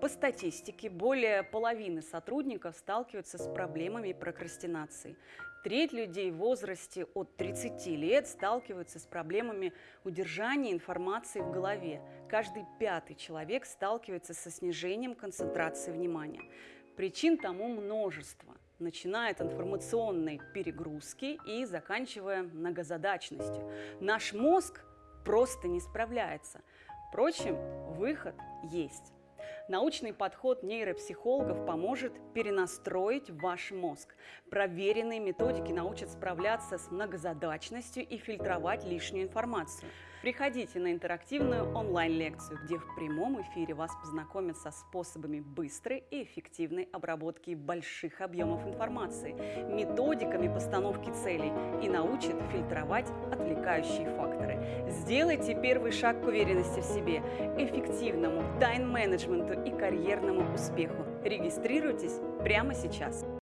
По статистике, более половины сотрудников сталкиваются с проблемами прокрастинации. Треть людей в возрасте от 30 лет сталкиваются с проблемами удержания информации в голове. Каждый пятый человек сталкивается со снижением концентрации внимания. Причин тому множество, начиная от информационной перегрузки и заканчивая многозадачностью. Наш мозг просто не справляется. Впрочем, выход есть. Научный подход нейропсихологов поможет перенастроить ваш мозг. Проверенные методики научат справляться с многозадачностью и фильтровать лишнюю информацию. Приходите на интерактивную онлайн-лекцию, где в прямом эфире вас познакомят со способами быстрой и эффективной обработки больших объемов информации, методиками постановки целей и научат фильтровать отвлекающие факторы. Сделайте первый шаг к уверенности в себе, эффективному тайм-менеджменту и карьерному успеху. Регистрируйтесь прямо сейчас.